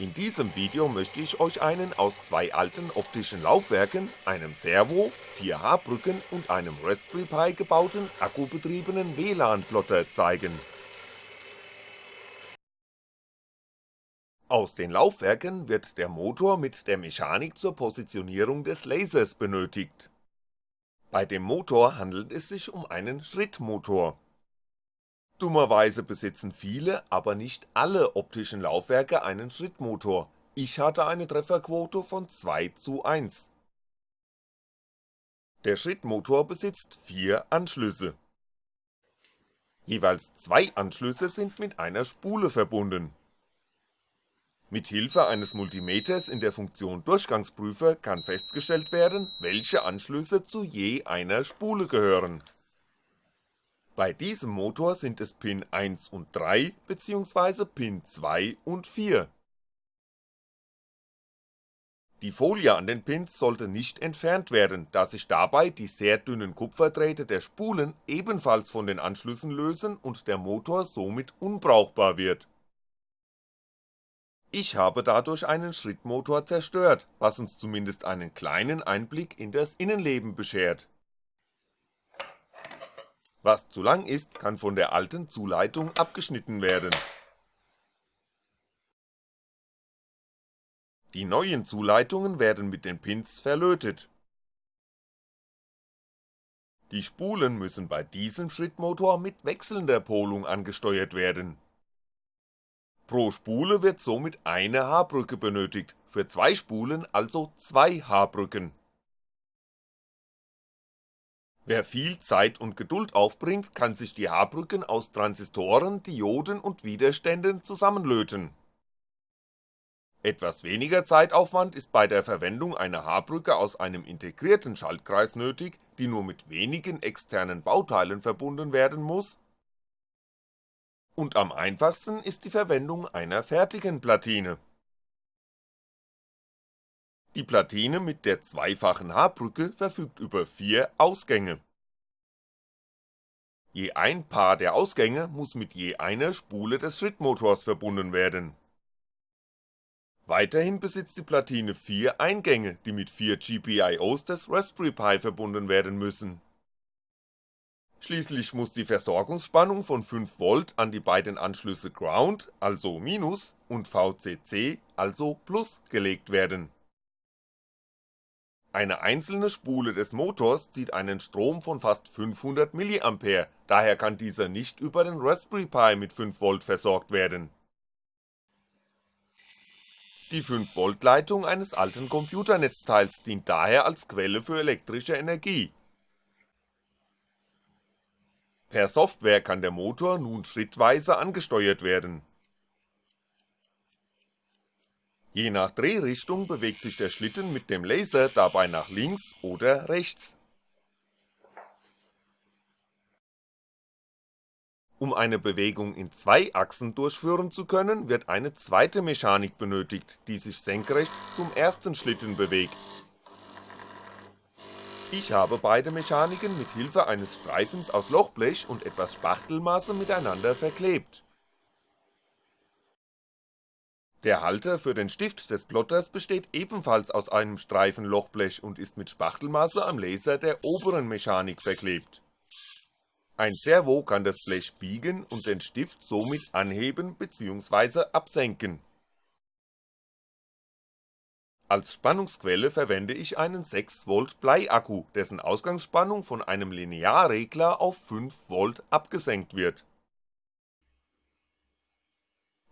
In diesem Video möchte ich euch einen aus zwei alten optischen Laufwerken, einem Servo, 4 H-Brücken und einem Raspberry Pi gebauten akkubetriebenen WLAN-Plotter zeigen. Aus den Laufwerken wird der Motor mit der Mechanik zur Positionierung des Lasers benötigt. Bei dem Motor handelt es sich um einen Schrittmotor Dummerweise besitzen viele, aber nicht alle optischen Laufwerke einen Schrittmotor, ich hatte eine Trefferquote von 2 zu 1. Der Schrittmotor besitzt vier Anschlüsse. Jeweils zwei Anschlüsse sind mit einer Spule verbunden. Mit Hilfe eines Multimeters in der Funktion Durchgangsprüfer kann festgestellt werden, welche Anschlüsse zu je einer Spule gehören bei diesem Motor sind es Pin 1 und 3 bzw. Pin 2 und 4. Die Folie an den Pins sollte nicht entfernt werden, da sich dabei die sehr dünnen Kupferdrähte der Spulen ebenfalls von den Anschlüssen lösen und der Motor somit unbrauchbar wird. Ich habe dadurch einen Schrittmotor zerstört, was uns zumindest einen kleinen Einblick in das Innenleben beschert was zu lang ist, kann von der alten Zuleitung abgeschnitten werden. Die neuen Zuleitungen werden mit den Pins verlötet. Die Spulen müssen bei diesem Schrittmotor mit wechselnder Polung angesteuert werden. Pro Spule wird somit eine H-Brücke benötigt, für zwei Spulen also zwei H-Brücken Wer viel Zeit und Geduld aufbringt, kann sich die H-Brücken aus Transistoren, Dioden und Widerständen zusammenlöten. Etwas weniger Zeitaufwand ist bei der Verwendung einer H-Brücke aus einem integrierten Schaltkreis nötig, die nur mit wenigen externen Bauteilen verbunden werden muss, und am einfachsten ist die Verwendung einer fertigen Platine die Platine mit der zweifachen H-Brücke verfügt über vier Ausgänge. Je ein Paar der Ausgänge muss mit je einer Spule des Schrittmotors verbunden werden. Weiterhin besitzt die Platine vier Eingänge, die mit vier GPIOs des Raspberry Pi verbunden werden müssen. Schließlich muss die Versorgungsspannung von 5V an die beiden Anschlüsse Ground, also Minus, und VCC, also Plus gelegt werden eine einzelne Spule des Motors zieht einen Strom von fast 500mA, daher kann dieser nicht über den Raspberry Pi mit 5V versorgt werden. Die 5V Leitung eines alten Computernetzteils dient daher als Quelle für elektrische Energie. Per Software kann der Motor nun schrittweise angesteuert werden Je nach Drehrichtung bewegt sich der Schlitten mit dem Laser dabei nach links oder rechts. Um eine Bewegung in zwei Achsen durchführen zu können, wird eine zweite Mechanik benötigt, die sich senkrecht zum ersten Schlitten bewegt. Ich habe beide Mechaniken mit Hilfe eines Streifens aus Lochblech und etwas Spachtelmasse miteinander verklebt der Halter für den Stift des Plotters besteht ebenfalls aus einem Streifen Lochblech und ist mit Spachtelmasse am Laser der oberen Mechanik verklebt. Ein Servo kann das Blech biegen und den Stift somit anheben bzw. absenken. Als Spannungsquelle verwende ich einen 6V Bleiakku, dessen Ausgangsspannung von einem Linearregler auf 5V abgesenkt wird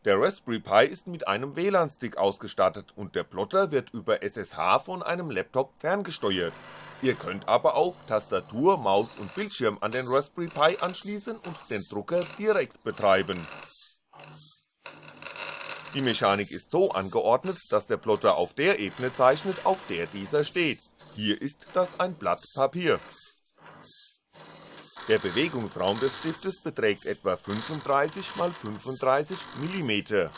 der Raspberry Pi ist mit einem WLAN-Stick ausgestattet und der Plotter wird über SSH von einem Laptop ferngesteuert. Ihr könnt aber auch Tastatur, Maus und Bildschirm an den Raspberry Pi anschließen und den Drucker direkt betreiben. Die Mechanik ist so angeordnet, dass der Plotter auf der Ebene zeichnet, auf der dieser steht, hier ist das ein Blatt Papier der Bewegungsraum des Stiftes beträgt etwa 35 x 35mm.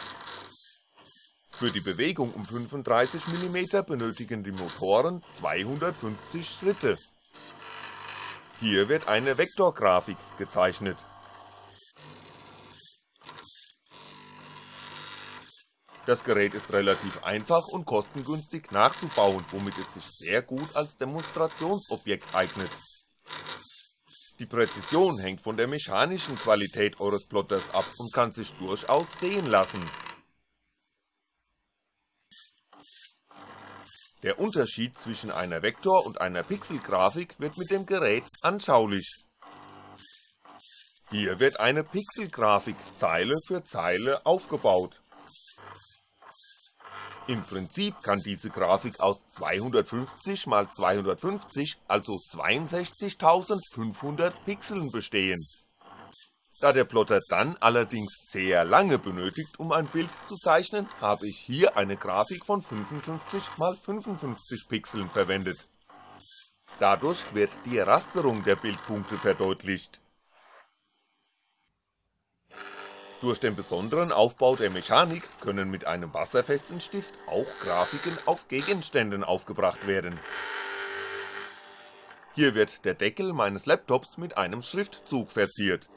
Für die Bewegung um 35mm benötigen die Motoren 250 Schritte. Hier wird eine Vektorgrafik gezeichnet Das Gerät ist relativ einfach und kostengünstig nachzubauen, womit es sich sehr gut als Demonstrationsobjekt eignet. Die Präzision hängt von der mechanischen Qualität eures Plotters ab und kann sich durchaus sehen lassen. Der Unterschied zwischen einer Vektor und einer Pixelgrafik wird mit dem Gerät anschaulich. Hier wird eine Pixelgrafik Zeile für Zeile aufgebaut. Im Prinzip kann diese Grafik aus 250 x 250, also 62500 Pixeln bestehen. Da der Plotter dann allerdings sehr lange benötigt, um ein Bild zu zeichnen, habe ich hier eine Grafik von 55 x 55 Pixeln verwendet. Dadurch wird die Rasterung der Bildpunkte verdeutlicht. Durch den besonderen Aufbau der Mechanik können mit einem wasserfesten Stift auch Grafiken auf Gegenständen aufgebracht werden. Hier wird der Deckel meines Laptops mit einem Schriftzug verziert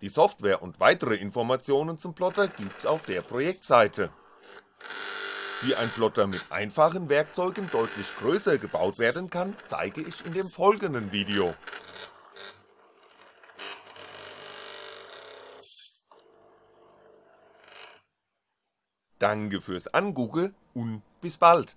Die Software und weitere Informationen zum Plotter gibt's auf der Projektseite. Wie ein Plotter mit einfachen Werkzeugen deutlich größer gebaut werden kann, zeige ich in dem folgenden Video. Danke fürs Angucken und bis bald